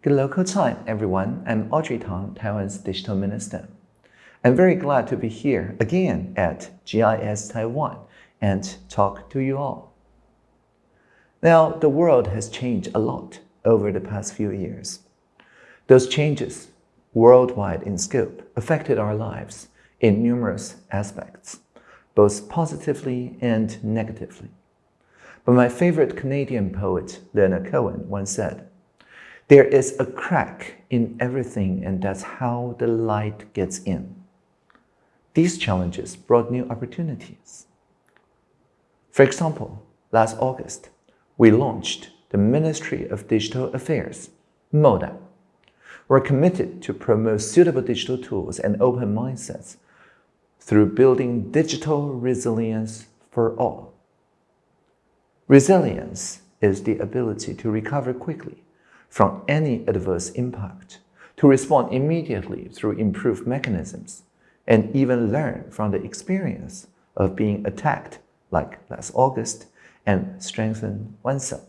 Good local time, everyone. I'm Audrey Tang, Taiwan's digital minister. I'm very glad to be here again at GIS Taiwan and talk to you all. Now, the world has changed a lot over the past few years. Those changes, worldwide in scope, affected our lives in numerous aspects, both positively and negatively. But my favorite Canadian poet, Leonard Cohen, once said, there is a crack in everything and that's how the light gets in. These challenges brought new opportunities. For example, last August, we launched the Ministry of Digital Affairs, MODA. We're committed to promote suitable digital tools and open mindsets through building digital resilience for all. Resilience is the ability to recover quickly from any adverse impact, to respond immediately through improved mechanisms, and even learn from the experience of being attacked like last August and strengthen oneself.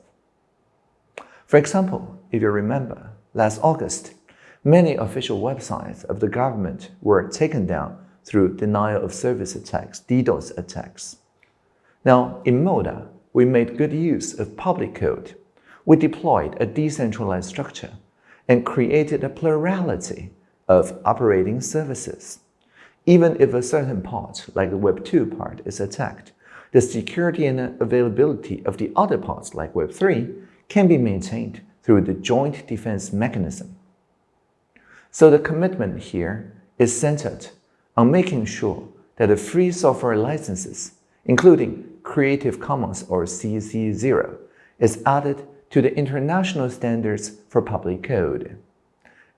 For example, if you remember, last August, many official websites of the government were taken down through denial of service attacks, DDoS attacks. Now, in MODA, we made good use of public code we deployed a decentralized structure and created a plurality of operating services. Even if a certain part, like the Web2 part, is attacked, the security and availability of the other parts, like Web3, can be maintained through the joint defense mechanism. So the commitment here is centered on making sure that the free software licenses, including Creative Commons or CC0, is added to the international standards for public code.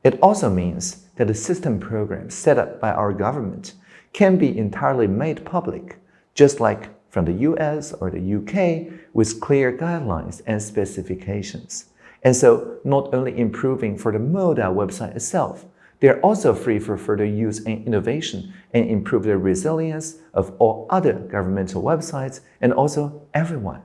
It also means that the system programs set up by our government can be entirely made public, just like from the US or the UK with clear guidelines and specifications. And so not only improving for the MODA website itself, they're also free for further use and innovation and improve the resilience of all other governmental websites and also everyone.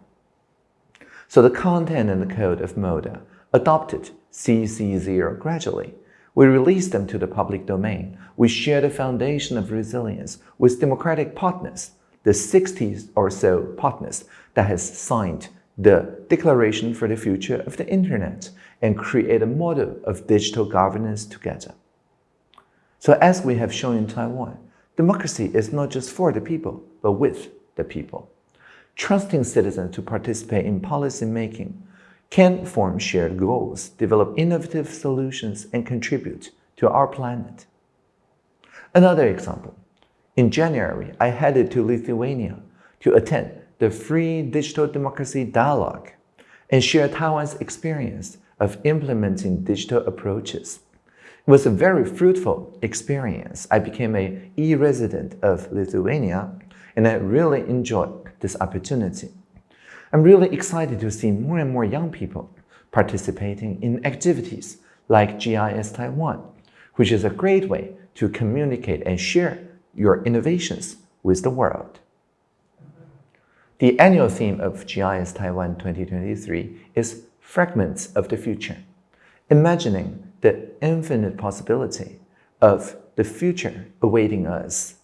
So the content and the code of MODA adopted CC0 gradually. We released them to the public domain. We share the foundation of resilience with democratic partners, the 60 or so partners that has signed the Declaration for the Future of the Internet and create a model of digital governance together. So as we have shown in Taiwan, democracy is not just for the people, but with the people trusting citizens to participate in policy making, can form shared goals, develop innovative solutions, and contribute to our planet. Another example. In January, I headed to Lithuania to attend the Free Digital Democracy Dialogue and share Taiwan's experience of implementing digital approaches. It was a very fruitful experience. I became a e-resident of Lithuania and I really enjoyed this opportunity. I'm really excited to see more and more young people participating in activities like GIS Taiwan, which is a great way to communicate and share your innovations with the world. The annual theme of GIS Taiwan 2023 is Fragments of the Future, imagining the infinite possibility of the future awaiting us.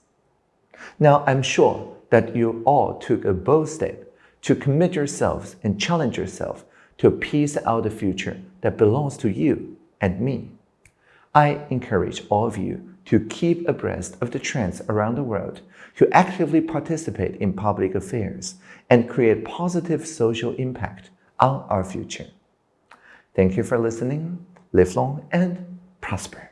Now, I'm sure that you all took a bold step to commit yourselves and challenge yourself to piece out the future that belongs to you and me. I encourage all of you to keep abreast of the trends around the world, to actively participate in public affairs, and create positive social impact on our future. Thank you for listening. Live long and prosper.